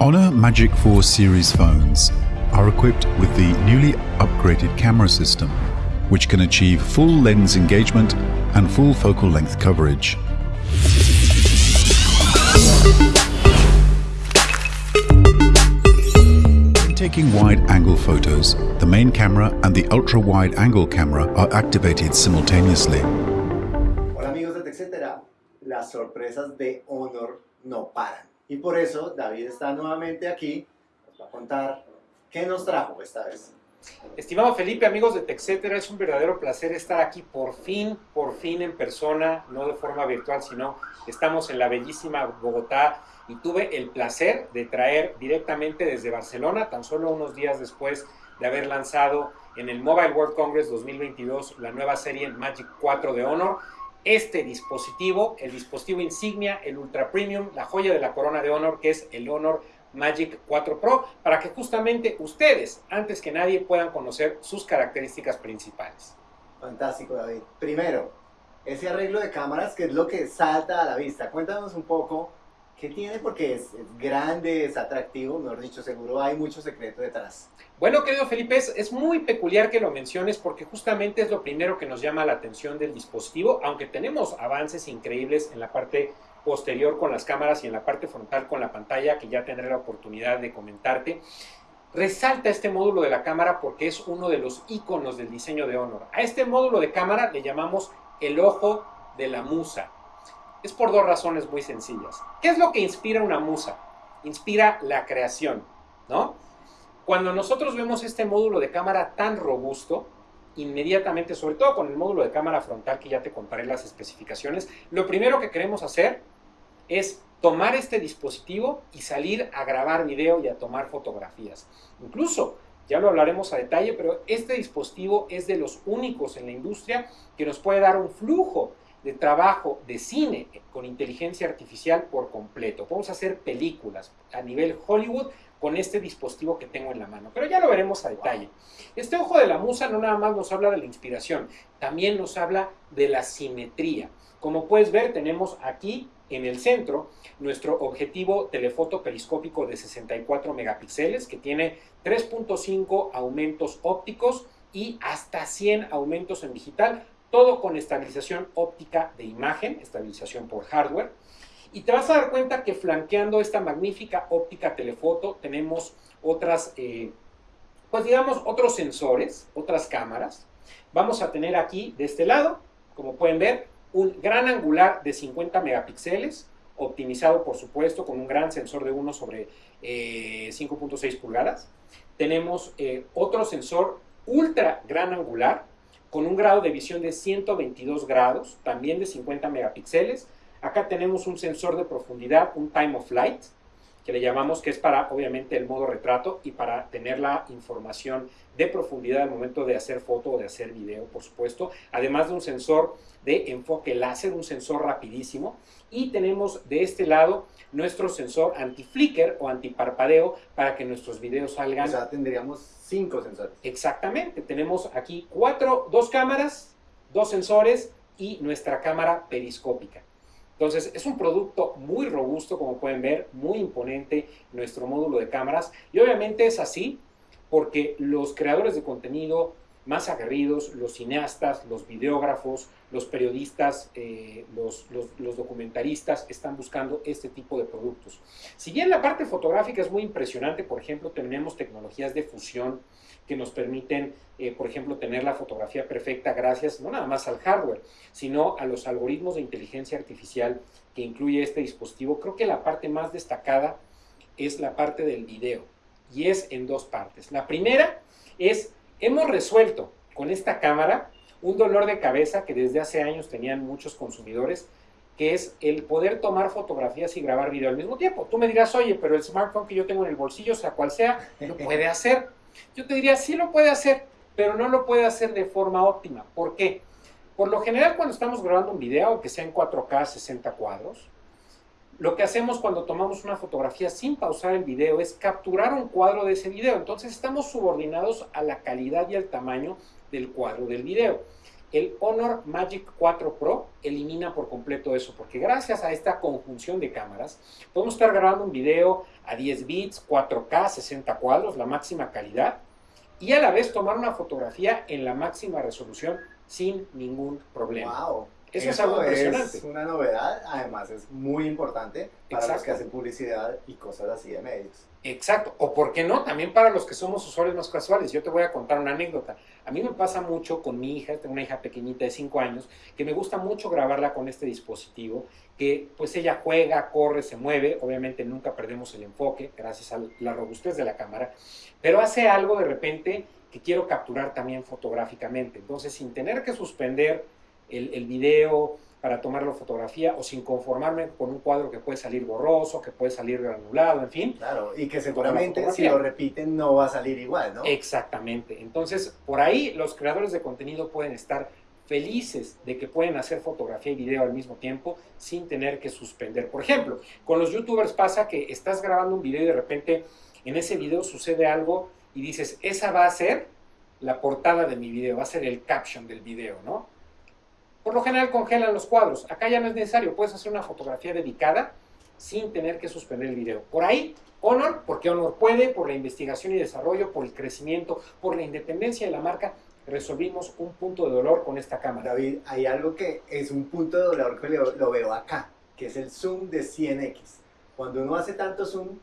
Honor Magic 4 series phones are equipped with the newly upgraded camera system, which can achieve full lens engagement and full focal length coverage. When taking wide angle photos, the main camera and the ultra wide angle camera are activated simultaneously. Hola amigos de TechCetera, las sorpresas de Honor no paran. Y por eso David está nuevamente aquí, nos va a contar qué nos trajo esta vez. Estimado Felipe, amigos de TechCetera, es un verdadero placer estar aquí por fin, por fin en persona, no de forma virtual, sino estamos en la bellísima Bogotá y tuve el placer de traer directamente desde Barcelona, tan solo unos días después de haber lanzado en el Mobile World Congress 2022 la nueva serie Magic 4 de Honor, este dispositivo, el dispositivo insignia, el Ultra Premium, la joya de la corona de Honor, que es el Honor Magic 4 Pro, para que justamente ustedes, antes que nadie, puedan conocer sus características principales. Fantástico David. Primero, ese arreglo de cámaras que es lo que salta a la vista. Cuéntanos un poco qué tiene porque es, grande, es atractivo, mejor dicho, seguro hay mucho secreto detrás. Bueno, querido Felipe, es, es, muy peculiar que lo menciones porque justamente es lo primero que nos llama la atención del dispositivo, aunque tenemos avances increíbles en la parte posterior con las cámaras y en la parte frontal con la pantalla, que ya tendré la oportunidad de comentarte. Resalta este módulo de la cámara porque es uno de los iconos del diseño de Honor. A este módulo de cámara le llamamos el ojo de la musa. Es por dos razones muy sencillas. ¿Qué es lo que inspira una musa? Inspira la creación, ¿no? Cuando nosotros vemos este módulo de cámara tan robusto, inmediatamente, sobre todo con el módulo de cámara frontal que ya te comparé las especificaciones, lo primero que queremos hacer es tomar este dispositivo y salir a grabar video y a tomar fotografías. Incluso, ya lo hablaremos a detalle, pero este dispositivo es de los únicos en la industria que nos puede dar un flujo de trabajo de cine con inteligencia artificial por completo. Podemos hacer películas a nivel Hollywood con este dispositivo que tengo en la mano. Pero ya lo veremos a detalle. Este ojo de la musa no nada más nos habla de la inspiración, también nos habla de la simetría. Como puedes ver, tenemos aquí en el centro nuestro objetivo telefoto periscópico de 64 megapíxeles que tiene 3.5 aumentos ópticos y hasta 100 aumentos en digital, todo con estabilización óptica de imagen, estabilización por hardware. Y te vas a dar cuenta que flanqueando esta magnífica óptica telefoto tenemos otras, eh, pues digamos, otros sensores, otras cámaras. Vamos a tener aquí de este lado, como pueden ver, un gran angular de 50 megapíxeles, optimizado por supuesto con un gran sensor de 1 sobre eh, 5.6 pulgadas. Tenemos eh, otro sensor ultra gran angular con un grado de visión de 122 grados, también de 50 megapíxeles, Acá tenemos un sensor de profundidad, un time of flight, que le llamamos que es para obviamente el modo retrato y para tener la información de profundidad al momento de hacer foto o de hacer video, por supuesto. Además de un sensor de enfoque láser, un sensor rapidísimo. Y tenemos de este lado nuestro sensor anti-flicker o anti-parpadeo para que nuestros videos salgan. O sea, tendríamos cinco sensores. Exactamente. Tenemos aquí cuatro, dos cámaras, dos sensores y nuestra cámara periscópica. Entonces, es un producto muy robusto, como pueden ver, muy imponente nuestro módulo de cámaras. Y obviamente es así porque los creadores de contenido más aguerridos, los cineastas, los videógrafos, los periodistas, eh, los, los, los, documentaristas están buscando este tipo de productos. Si bien la parte fotográfica es muy impresionante, por ejemplo, tenemos tecnologías de fusión que nos permiten, eh, por ejemplo, tener la fotografía perfecta gracias no nada más al hardware, sino a los algoritmos de inteligencia artificial que incluye este dispositivo. Creo que la parte más destacada es la parte del video y es en dos partes. La primera es, hemos resuelto con esta cámara un dolor de cabeza que desde hace años tenían muchos consumidores, que es el poder tomar fotografías y grabar video al mismo tiempo. Tú me dirás, oye, pero el smartphone que yo tengo en el bolsillo, sea cual sea, lo puede hacer. Yo te diría, sí lo puede hacer, pero no lo puede hacer de forma óptima. ¿Por qué? Por lo general, cuando estamos grabando un video, que sea en 4K 60 cuadros, lo que hacemos cuando tomamos una fotografía sin pausar el video es capturar un cuadro de ese video. Entonces estamos subordinados a la calidad y al tamaño del cuadro del video. El Honor Magic 4 Pro elimina por completo eso, porque gracias a esta conjunción de cámaras, podemos estar grabando un video a 10 bits, 4K, 60 cuadros, la máxima calidad, y a la vez tomar una fotografía en la máxima resolución sin ningún problema. Wow. Eso, es algo impresionante. Es una novedad, además es muy importante para los que hacen publicidad y cosas así de medios. Exacto, o por qué no, también para los que somos usuarios más casuales. Yo te voy a contar una anécdota. A mí me pasa mucho con mi hija, tengo una hija pequeñita de 5 años, que me gusta mucho grabarla con este dispositivo, que pues ella juega, corre, se mueve, obviamente nunca perdemos el enfoque gracias a la robustez de la cámara, pero hace algo de repente que quiero capturar también fotográficamente. Entonces, sin tener que suspender el, el video para tomarlo fotografía o sin conformarme con un cuadro que puede salir borroso, que puede salir granulado, en fin, Claro, y que seguramente si lo repiten no va a salir igual, ¿no? Exactamente. Entonces, por ahí los creadores de contenido pueden estar felices de que pueden hacer fotografía y video al mismo tiempo sin tener que suspender. Por ejemplo, con los youtubers pasa que estás grabando un video y de repente en ese video sucede algo y dices, esa va a ser la portada de mi video, va a ser el caption del video, ¿no? Por lo general congelan los cuadros. Acá ya no es necesario, puedes hacer una fotografía dedicada sin tener que suspender el video. Por ahí, Honor, porque Honor puede, por la investigación y desarrollo, por el crecimiento, por la independencia de la marca, resolvimos un punto de dolor con esta cámara. David, hay algo que es un punto de dolor que lo, lo veo acá, que es el zoom de 100x. Cuando uno hace tanto zoom,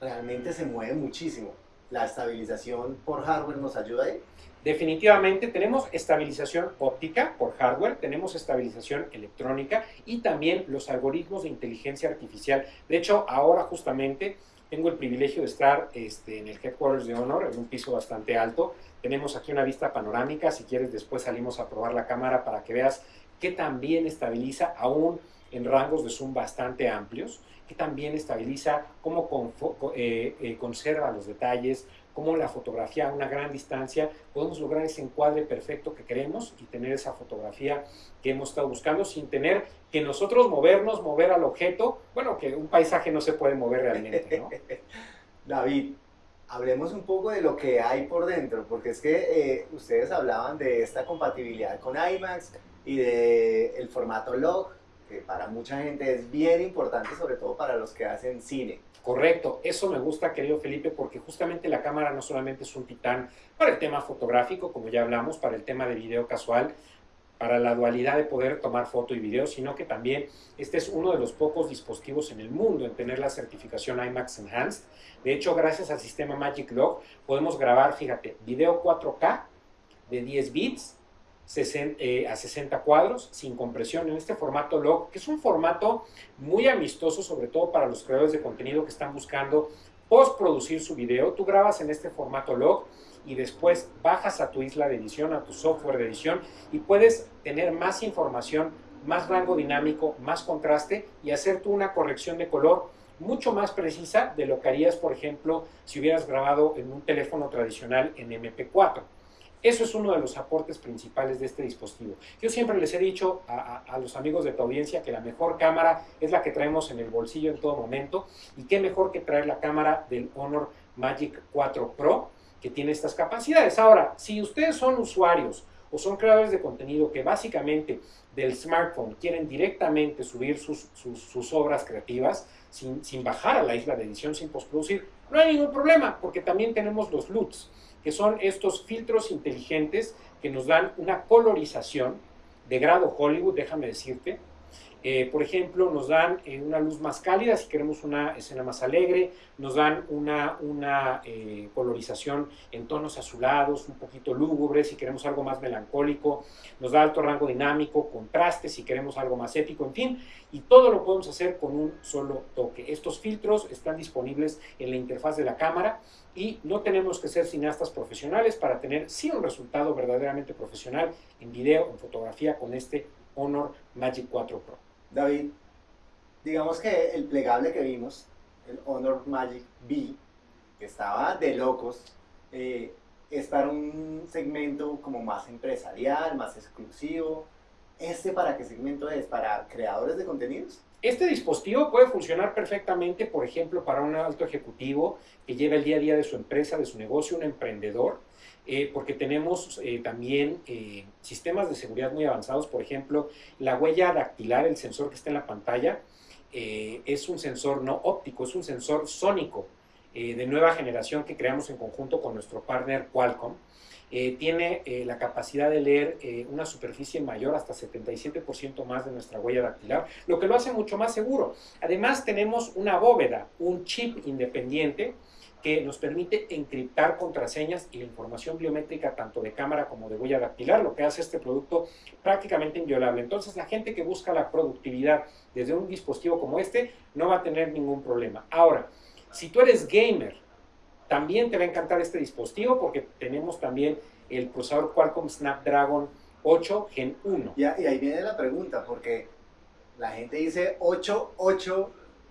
realmente se mueve muchísimo. La estabilización por hardware nos ayuda ahí. Definitivamente tenemos estabilización óptica por hardware, tenemos estabilización electrónica y también los algoritmos de inteligencia artificial. De hecho, ahora justamente tengo el privilegio de estar este, en el headquarters de Honor, en un piso bastante alto. Tenemos aquí una vista panorámica, si quieres después salimos a probar la cámara para que veas que también estabiliza aún en rangos de zoom bastante amplios, que también estabiliza cómo eh, eh, conserva los detalles, cómo la fotografía a una gran distancia podemos lograr ese encuadre perfecto que queremos y tener esa fotografía que hemos estado buscando sin tener que nosotros movernos, mover al objeto. Bueno, que un paisaje no se puede mover realmente, ¿no? David, hablemos un poco de lo que hay por dentro, porque es que eh, ustedes hablaban de esta compatibilidad con IMAX y de el formato log, que para mucha gente es bien importante, sobre todo para los que hacen cine. Correcto, eso me gusta, querido Felipe, porque justamente la cámara no solamente es un titán para el tema fotográfico, como ya hablamos, para el tema de video casual, para la dualidad de poder tomar foto y video, sino que también este es uno de los pocos dispositivos en el mundo en tener la certificación IMAX Enhanced. De hecho, gracias al sistema Magic Log, podemos grabar, fíjate, video 4K de 10 bits 60, a 60 cuadros sin compresión en este formato log, que es un formato muy amistoso, sobre todo para los creadores de contenido que están buscando postproducir su video. Tú grabas en este formato log y después bajas a tu isla de edición, a tu software de edición y puedes tener más información, más rango dinámico, más contraste y hacer tú una corrección de color mucho más precisa de lo que harías, por ejemplo, si hubieras grabado en un teléfono tradicional en MP4. Eso es uno de los aportes principales de este dispositivo. Yo siempre les he dicho a, los amigos de tu audiencia que la mejor cámara es la que traemos en el bolsillo en todo momento y qué mejor que traer la cámara del Honor Magic 4 Pro que tiene estas capacidades. Ahora, si ustedes son usuarios o son creadores de contenido que básicamente del smartphone quieren directamente subir sus obras creativas sin, sin bajar a la isla de edición, sin postproducir, no hay ningún problema porque también tenemos los LUTs que son estos filtros inteligentes que nos dan una colorización de grado Hollywood, déjame decirte. Eh, por ejemplo, nos dan eh, una luz más cálida si queremos una escena más alegre, nos dan una, una eh, colorización en tonos azulados, un poquito lúgubre si queremos algo más melancólico, nos da alto rango dinámico, contraste si queremos algo más épico, en fin, y todo lo podemos hacer con un solo toque. Estos filtros están disponibles en la interfaz de la cámara y no tenemos que ser cineastas profesionales para tener sí un resultado verdaderamente profesional en video, en fotografía con este Honor Magic 4 Pro. David, digamos que el plegable que vimos, el Honor Magic B, que estaba de locos, eh, es para un segmento como más empresarial, más exclusivo. ¿Este para qué segmento es? ¿Para creadores de contenidos? Este dispositivo puede funcionar perfectamente, por ejemplo, para un alto ejecutivo que lleva el día a día de su empresa, de su negocio, un emprendedor. Eh, porque tenemos eh, también eh, sistemas de seguridad muy avanzados, por ejemplo, la huella dactilar, el sensor que está en la pantalla, es un sensor no óptico, es un sensor sónico de nueva generación que creamos en conjunto con nuestro partner Qualcomm. tiene la capacidad de leer una superficie mayor hasta 77% más de nuestra huella dactilar, lo que lo hace mucho más seguro. Además tenemos una bóveda, un chip independiente que nos permite encriptar contraseñas y la información biométrica tanto de cámara como de huella dactilar, lo que hace este producto prácticamente inviolable. Entonces la gente que busca la productividad desde un dispositivo como este no va a tener ningún problema. Ahora, si tú eres gamer, también te va a encantar este dispositivo porque tenemos también el procesador Qualcomm Snapdragon 8 Gen 1. y ahí viene la pregunta, porque la gente dice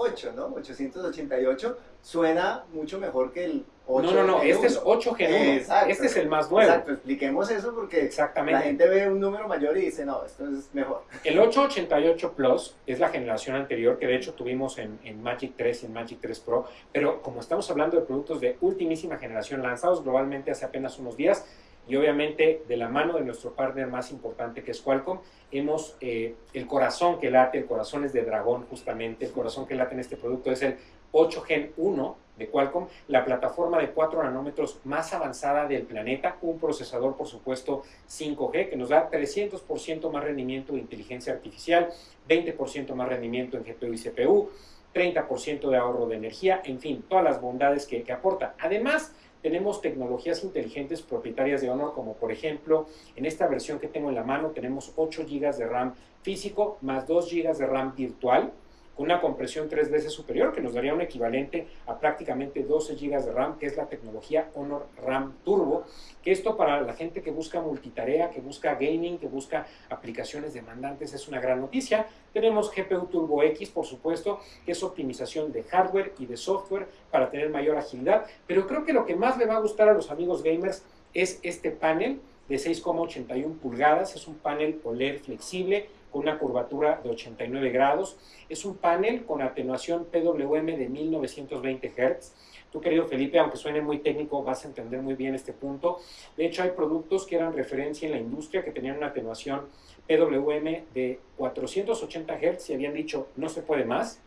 888, ¿no? 888 suena mucho mejor que el 8 No, no, no, este es 8 Gen 1. Exacto. Este es el más nuevo. Exacto, expliquemos eso porque Exactamente. la gente ve un número mayor y dice, no, esto es mejor. El 888 Plus es la generación anterior que de hecho tuvimos en, en Magic 3 y en Magic 3 Pro, pero como estamos hablando de productos de ultimísima generación lanzados globalmente hace apenas unos días, y obviamente de la mano de nuestro partner más importante que es Qualcomm, hemos, eh, el corazón que late, el corazón es de dragón justamente, el corazón que late en este producto es el 8 Gen 1 de Qualcomm, la plataforma de 4 nanómetros más avanzada del planeta, un procesador por supuesto 5G que nos da 300% más rendimiento de inteligencia artificial, 20% más rendimiento en GPU y CPU, 30% de ahorro de energía, en fin, todas las bondades que, que aporta. Además, tenemos tecnologías inteligentes propietarias de Honor, como por ejemplo, en esta versión que tengo en la mano tenemos 8 GB de RAM físico más 2 GB de RAM virtual, una compresión tres veces superior que nos daría un equivalente a prácticamente 12 GB de RAM, que es la tecnología Honor RAM Turbo, que esto para la gente que busca multitarea, que busca gaming, que busca aplicaciones demandantes es una gran noticia. Tenemos GPU Turbo X, por supuesto, que es optimización de hardware y de software para tener mayor agilidad, pero creo que lo que más le va a gustar a los amigos gamers es este panel de 6,81 pulgadas, es un panel OLED flexible, con una curvatura de 89 grados. Es un panel con atenuación PWM de 1920 Hz. Tú, querido Felipe, aunque suene muy técnico, vas a entender muy bien este punto. De hecho, hay productos que eran referencia en la industria que tenían una atenuación PWM de 480 Hz y habían dicho, no se puede más.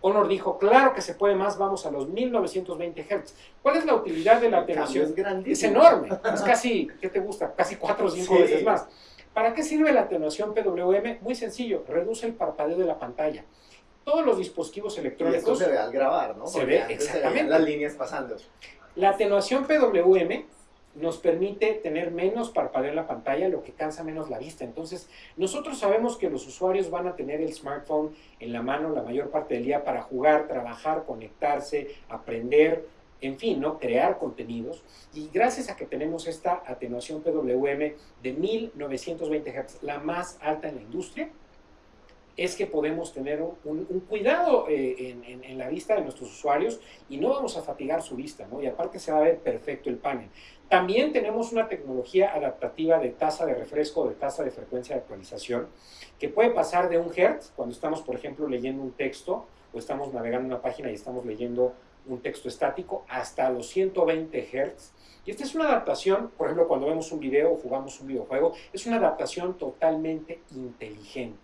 Honor dijo, claro que se puede más, vamos a los 1920 Hz. ¿Cuál es la utilidad de la atenuación? Es, enorme, es casi, ¿qué te gusta? Casi 4 o 5 veces más. ¿Para qué sirve la atenuación PWM? Muy sencillo, reduce el parpadeo de la pantalla. Todos los dispositivos electrónicos... Y esto se ve al grabar, ¿no? se ve exactamente. las líneas pasando. La atenuación PWM nos permite tener menos parpadeo en la pantalla, lo que cansa menos la vista. Entonces, nosotros sabemos que los usuarios van a tener el smartphone en la mano la mayor parte del día para jugar, trabajar, conectarse, aprender, en fin, ¿no? crear contenidos. Y gracias a que tenemos esta atenuación PWM de 1920 Hz, la más alta en la industria, es que podemos tener un, cuidado eh, en, la vista de nuestros usuarios y no vamos a fatigar su vista, ¿no? Y aparte se va a ver perfecto el panel. También tenemos una tecnología adaptativa de tasa de refresco, de tasa de frecuencia de actualización, que puede pasar de un hertz, cuando estamos, por ejemplo, leyendo un texto o estamos navegando una página y estamos leyendo un texto estático hasta los 120 Hz. Y esta es una adaptación, por ejemplo, cuando vemos un video o jugamos un videojuego, es una adaptación totalmente inteligente.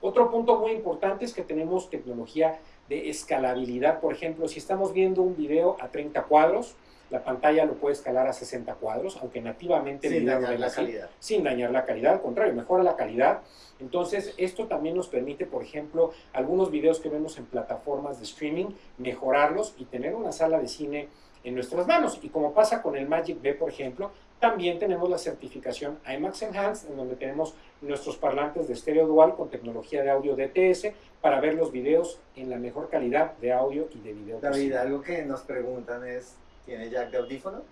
Otro punto muy importante es que tenemos tecnología de escalabilidad. Por ejemplo, si estamos viendo un video a 30 cuadros, la pantalla lo puede escalar a 60 cuadros, aunque nativamente sin dañar la calidad. Sin dañar la calidad, al contrario, mejora la calidad. Entonces, esto también nos permite, por ejemplo, algunos videos que vemos en plataformas de streaming, mejorarlos y tener una sala de cine en nuestras manos. Y como pasa con el Magic B, por ejemplo, también tenemos la certificación IMAX Enhanced, en donde tenemos nuestros parlantes de estéreo dual con tecnología de audio DTS para ver los videos en la mejor calidad de audio y de video. David, algo que nos preguntan es, ¿Tiene jack de audífono?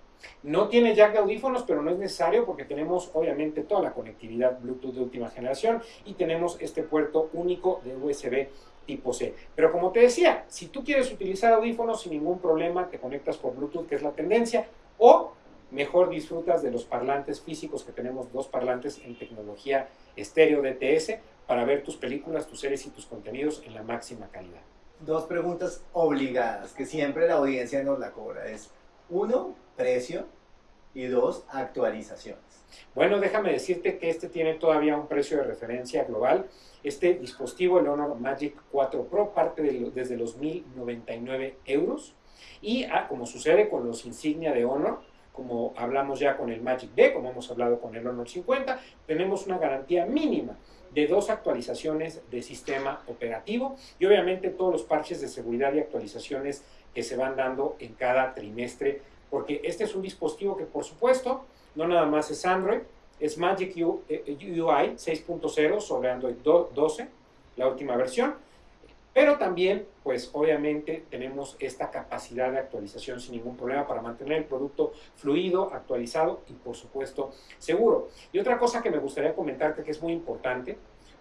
No tiene jack de audífonos, pero no es necesario porque tenemos obviamente toda la conectividad Bluetooth de última generación y tenemos este puerto único de USB tipo C. Pero como te decía, si tú quieres utilizar audífonos sin ningún problema, te conectas por Bluetooth, que es la tendencia, o mejor disfrutas de los parlantes físicos que tenemos dos parlantes en tecnología estéreo DTS para ver tus películas, tus series y tus contenidos en la máxima calidad. Dos preguntas obligadas que siempre la audiencia nos la cobra. Es uno, precio. y dos, actualizaciones. Bueno, déjame decirte que este tiene todavía un precio de referencia global. Este dispositivo, el Honor Magic 4 Pro, parte desde los 1.099 euros. Y ah, como sucede con los insignia de Honor, como hablamos ya con el Magic B, como hemos hablado con el Honor 50, tenemos una garantía mínima de dos actualizaciones de sistema operativo y obviamente todos los parches de seguridad y actualizaciones que se van dando en cada trimestre, porque este es un dispositivo que por supuesto no nada más es Android, es Magic UI 6.0 sobre Android 12, la última versión, pero también, pues obviamente tenemos esta capacidad de actualización sin ningún problema para mantener el producto fluido, actualizado y por supuesto seguro. Y otra cosa que me gustaría comentarte que es muy importante,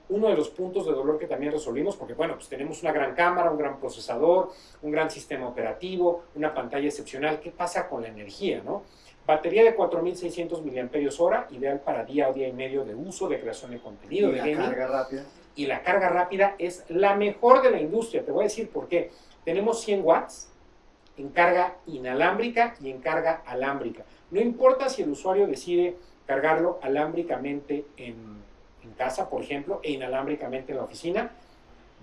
uno de los puntos de dolor que también resolvimos, porque bueno, pues tenemos una gran cámara, un gran procesador, un gran sistema operativo, una pantalla excepcional, ¿qué pasa con la energía, no? Batería de 4600 mAh, ideal para día o día y medio de uso, de creación de contenido, ¿Y de la carga rápida? Y la carga rápida es la mejor de la industria. Te voy a decir por qué. Tenemos 100 watts en carga inalámbrica y en carga alámbrica. No importa si el usuario decide cargarlo alámbricamente en, en casa, por ejemplo, e inalámbricamente en la oficina,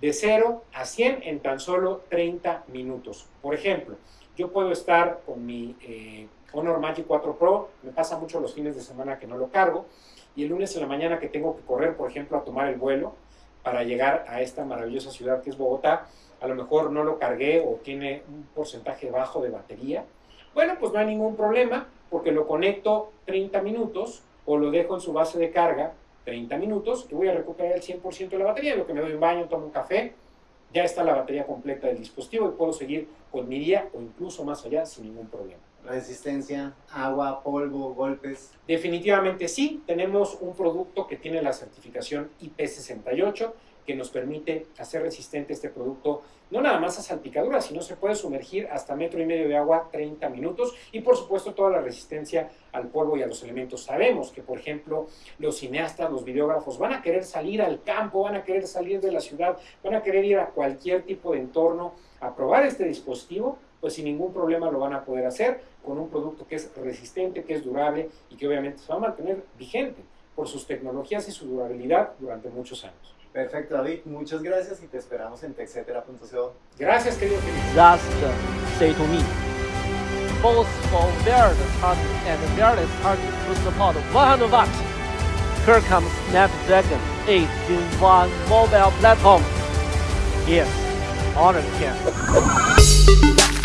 de 0 a 100 en tan solo 30 minutos. Por ejemplo, yo puedo estar con mi eh, Honor Magic 4 Pro, me pasa mucho los fines de semana que no lo cargo, y el lunes en la mañana que tengo que correr, por ejemplo, a tomar el vuelo para llegar a esta maravillosa ciudad que es Bogotá, a lo mejor no lo cargué o tiene un porcentaje bajo de batería, bueno, pues no hay ningún problema porque lo conecto 30 minutos o lo dejo en su base de carga 30 minutos y voy a recuperar el 100% de la batería, lo que me doy un baño, tomo un café, ya está la batería completa del dispositivo y puedo seguir con mi día o incluso más allá sin ningún problema. Resistencia, agua, polvo, golpes. Definitivamente sí, tenemos un producto que tiene la certificación IP68 que nos permite hacer resistente este producto no nada más a salpicaduras, sino se puede sumergir hasta metro y medio de agua 30 minutos y por supuesto toda la resistencia al polvo y a los elementos. Sabemos que por ejemplo los cineastas, los videógrafos van a querer salir al campo, van a querer salir de la ciudad, van a querer ir a cualquier tipo de entorno a probar este dispositivo, pues sin ningún problema lo van a poder hacer con un producto que es resistente, que es durable y que obviamente se va a mantener vigente por sus tecnologías y su durabilidad durante muchos años. Perfecto, David. Muchas gracias y te esperamos en texetera.co. Gracias, querido Felipe. Just say to me. Both for wireless charging and wireless charging to support 100 watts. Here comes Snapdragon 8 in one mobile platform. Yes, Honor can.